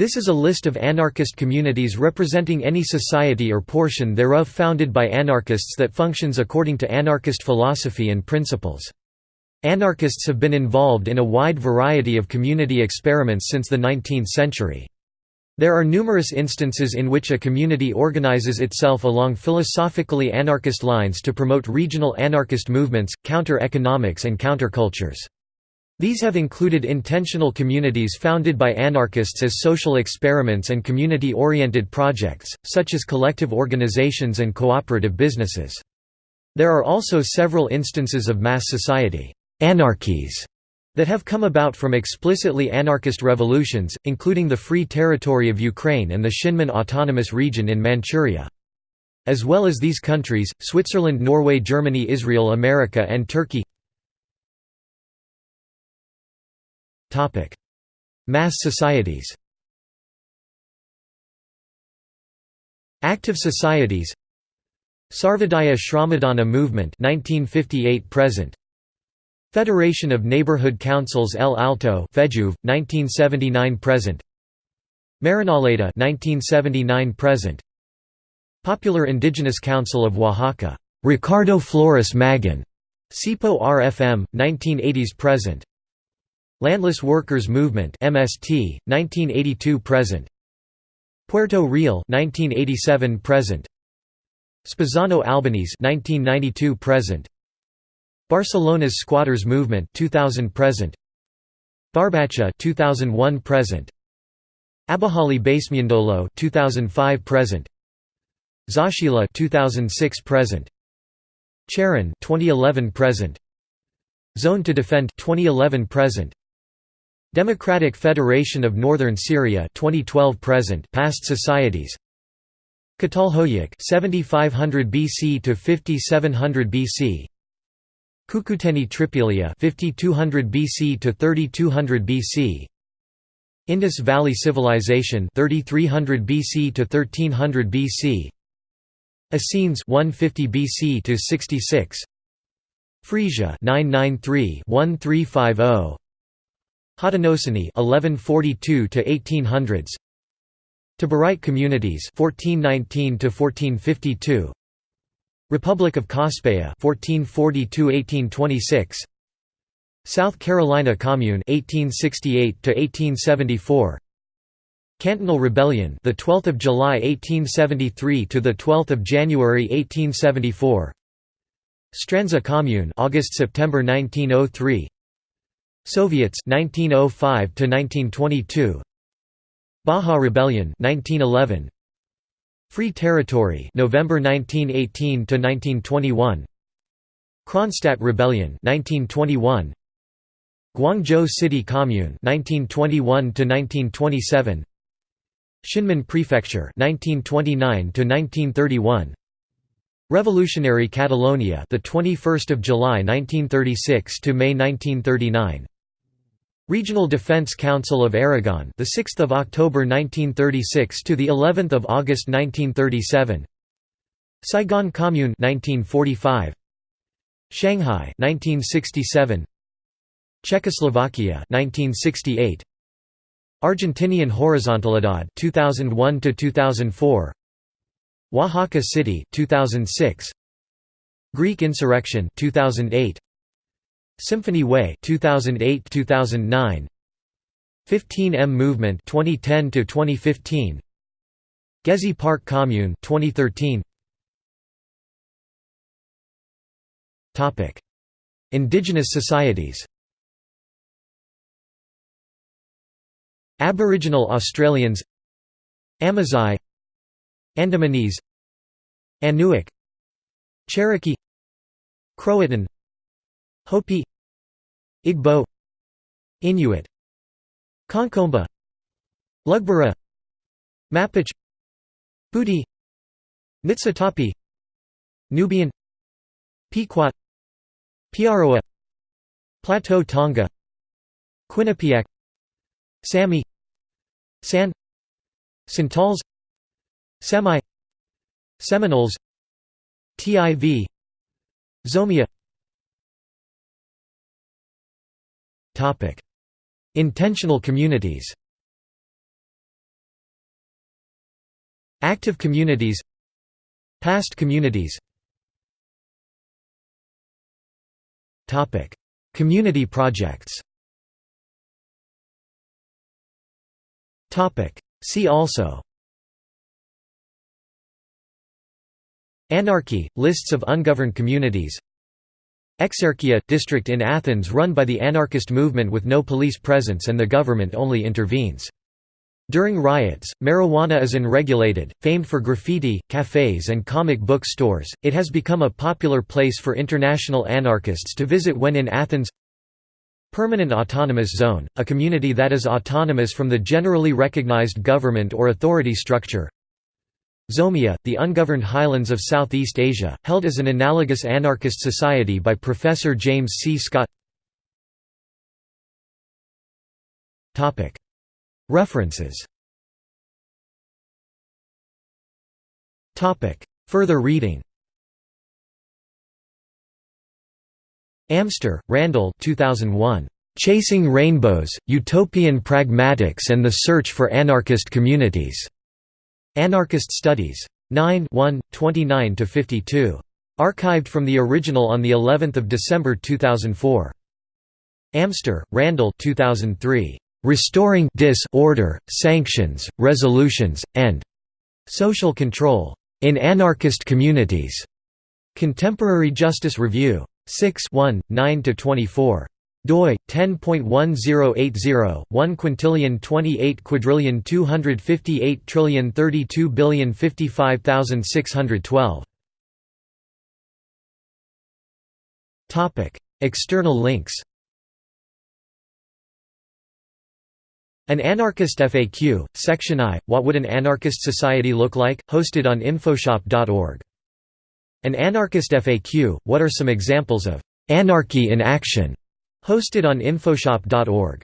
This is a list of anarchist communities representing any society or portion thereof founded by anarchists that functions according to anarchist philosophy and principles. Anarchists have been involved in a wide variety of community experiments since the 19th century. There are numerous instances in which a community organizes itself along philosophically anarchist lines to promote regional anarchist movements, counter-economics and countercultures. These have included intentional communities founded by anarchists as social experiments and community-oriented projects, such as collective organizations and cooperative businesses. There are also several instances of mass society anarchies that have come about from explicitly anarchist revolutions, including the Free Territory of Ukraine and the Shinmin Autonomous Region in Manchuria. As well as these countries, Switzerland Norway Germany Israel America and Turkey Mass societies Active societies Sarvodaya Shramadana movement 1958 present. Federation of Neighborhood Councils El Alto Fejuv 1979 present. Marinaleda 1979 present. Popular Indigenous Council of Oaxaca Ricardo Flores Magón CIPO RFM 1980s present Landless Workers Movement MST 1982 present. Puerto Real 1987 present. Spezzano Albanese 1992 present. Barcelona's Squatters Movement 2000 present. Barbacha 2001 present. Abahlali baseMjondolo 2005 present. Zaachila 2006 present. Cherán 2011 present. Zone to Defend 2011 present Democratic Federation of Northern Syria 2012 present past societies. Catalhoyuk 7500 BC to 5700 BC Cucuteni Trypillia 5200 BC to 3200 BC Indus Valley Civilization 3300 BC to 1300 BC Essenes 150 BC to 66 Frisia 993 1350 Haudenosaunee 1142 to 1800s Taborite communities 1419 to 1452 Republic of Cospaia 1440–1826 South Carolina Commune 1868 to 1874 Cantonal Rebellion the 12th of July 1873 to the 12th of January 1874 Strandzha Commune August September 1903 Soviets 1905 to 1922 Baja Rebellion 1911 Free Territory November 1918 to 1921 Kronstadt Rebellion 1921 Guangzhou City Commune 1921 to 1927 Shinmin Prefecture 1929 to 1931 Revolutionary Catalonia the 21st of July 1936 to May 1939 Regional Defense Council of Aragon, the 6th of October 1936 to the 11th of August 1937. Saigon Commune 1945. Shanghai 1967. Czechoslovakia 1968. Argentinian Horizontalidad 2001 to 2004. Oaxaca City 2006. Greek Insurrection 2008. Symphony Way 2008-2009 15M Movement 2010 to 2015 Gezi Park Commune 2013 Topic Indigenous societies. Aboriginal Australians. Amazigh. Andamanese. Anuak. Cherokee. Croatan. Hopi Igbo Inuit Konkomba Lugbara Mapuche Mbuti Niitsitapi Nubian Pequot Piaroa Plateau Tonga Quinnipiac Sami San Santals Semai Seminoles TIV Zomia Intentional communities Active communities Past communities Community projects See also Anarchy – lists of ungoverned communities Exarchia – district in Athens run by the anarchist movement with no police presence and the government only intervenes. During riots, marijuana is unregulated, famed for graffiti, cafes and comic book stores, it has become a popular place for international anarchists to visit when in Athens. Permanent Autonomous Zone, a community that is autonomous from the generally recognized government or authority structure Zomia, the ungoverned highlands of Southeast Asia, held as an analogous anarchist society by Professor James C. Scott References Further reading Amster, Randall 2001. Chasing Rainbows, Utopian Pragmatics and the Search for Anarchist Communities. Anarchist Studies. 9 29–52. Archived from the original on the 11th of December 2004. Amster, Randall 2003. Restoring Disorder, Sanctions, Resolutions, and Social Control in Anarchist Communities. Contemporary Justice Review. 6 1, 9–24 doi 10.1080 1 quintillion 28 quadrillion 258 trillion 32 billion 55612 topic external links. An Anarchist FAQ, Section I, What would an anarchist society look like? hosted on infoshop.org an anarchist FAQ, what are some examples of «anarchy in action» hosted on infoshop.org.